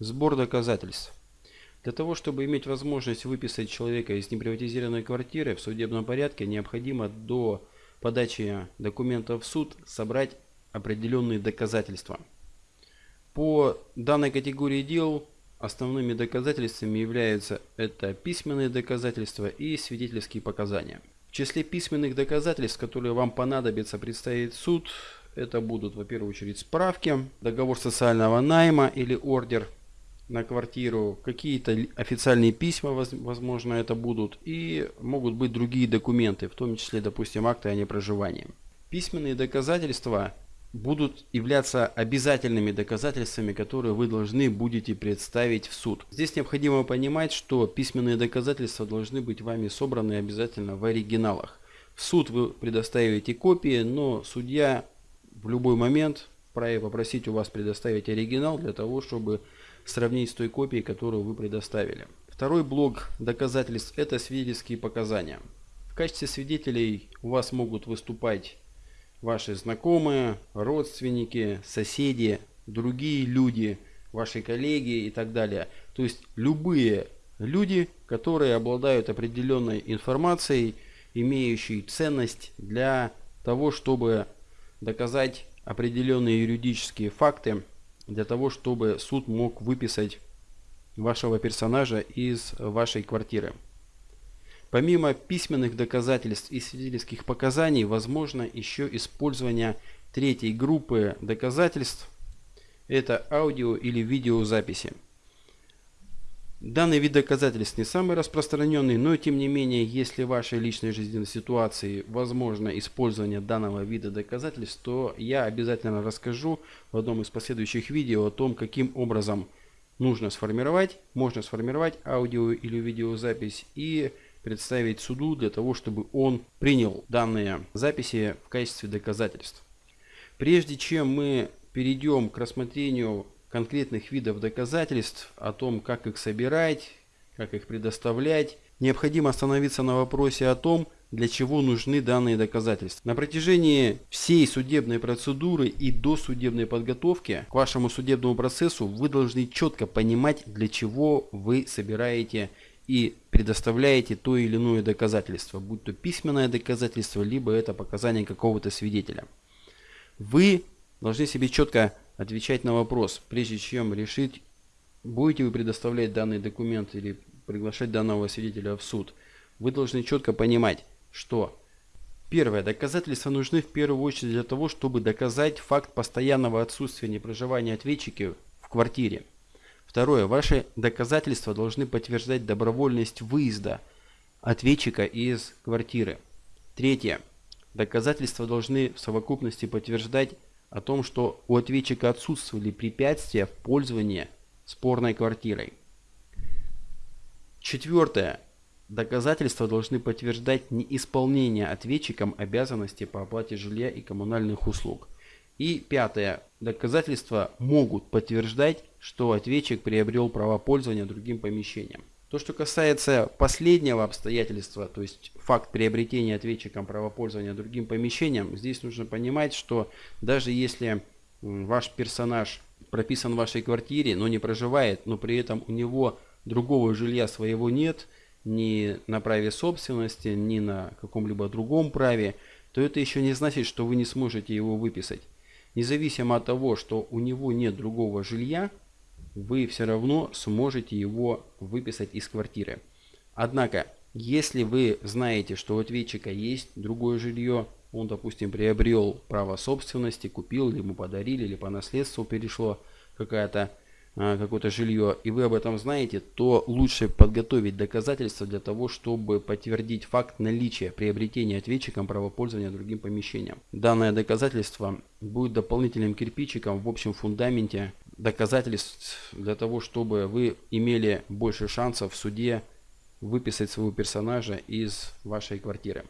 Сбор доказательств. Для того, чтобы иметь возможность выписать человека из неприватизированной квартиры в судебном порядке, необходимо до подачи документов в суд собрать определенные доказательства. По данной категории дел основными доказательствами являются это письменные доказательства и свидетельские показания. В числе письменных доказательств, которые вам понадобится представить суд, это будут, во первую очередь, справки, договор социального найма или ордер на квартиру, какие-то официальные письма, возможно, это будут, и могут быть другие документы, в том числе, допустим, акты о непроживании. Письменные доказательства будут являться обязательными доказательствами, которые вы должны будете представить в суд. Здесь необходимо понимать, что письменные доказательства должны быть вами собраны обязательно в оригиналах. В суд вы предоставите копии, но судья в любой момент вправе попросить у вас предоставить оригинал для того, чтобы сравнить с той копией, которую вы предоставили. Второй блок доказательств – это свидетельские показания. В качестве свидетелей у вас могут выступать ваши знакомые, родственники, соседи, другие люди, ваши коллеги и так далее. То есть любые люди, которые обладают определенной информацией, имеющей ценность для того, чтобы доказать определенные юридические факты, для того, чтобы суд мог выписать вашего персонажа из вашей квартиры. Помимо письменных доказательств и свидетельских показаний, возможно еще использование третьей группы доказательств. Это аудио или видеозаписи. Данный вид доказательств не самый распространенный, но тем не менее, если в вашей личной жизненной ситуации возможно использование данного вида доказательств, то я обязательно расскажу в одном из последующих видео о том, каким образом нужно сформировать, можно сформировать аудио или видеозапись и представить суду для того, чтобы он принял данные записи в качестве доказательств. Прежде чем мы перейдем к рассмотрению конкретных видов доказательств, о том, как их собирать, как их предоставлять, необходимо остановиться на вопросе о том, для чего нужны данные доказательства. На протяжении всей судебной процедуры и до судебной подготовки к вашему судебному процессу вы должны четко понимать, для чего вы собираете и предоставляете то или иное доказательство, будь то письменное доказательство, либо это показания какого-то свидетеля. Вы должны себе четко отвечать на вопрос, прежде чем решить, будете вы предоставлять данный документ или приглашать данного свидетеля в суд. Вы должны четко понимать, что первое, доказательства нужны в первую очередь для того, чтобы доказать факт постоянного отсутствия непроживания ответчика в квартире. Второе. Ваши доказательства должны подтверждать добровольность выезда ответчика из квартиры. Третье. Доказательства должны в совокупности подтверждать о том, что у ответчика отсутствовали препятствия в пользовании спорной квартирой. Четвертое. Доказательства должны подтверждать неисполнение ответчиком обязанностей по оплате жилья и коммунальных услуг. И пятое. Доказательства могут подтверждать, что ответчик приобрел право пользования другим помещением. То, что касается последнего обстоятельства, то есть факт приобретения ответчиком права пользования другим помещением, здесь нужно понимать, что даже если ваш персонаж прописан в вашей квартире, но не проживает, но при этом у него другого жилья своего нет, ни на праве собственности, ни на каком-либо другом праве, то это еще не значит, что вы не сможете его выписать. Независимо от того, что у него нет другого жилья, вы все равно сможете его выписать из квартиры. Однако, если вы знаете, что у ответчика есть другое жилье, он, допустим, приобрел право собственности, купил, или ему подарили, или по наследству перешло а, какое-то жилье, и вы об этом знаете, то лучше подготовить доказательства для того, чтобы подтвердить факт наличия приобретения ответчиком правопользования другим помещением. Данное доказательство будет дополнительным кирпичиком в общем фундаменте доказательств для того, чтобы вы имели больше шансов в суде выписать своего персонажа из вашей квартиры.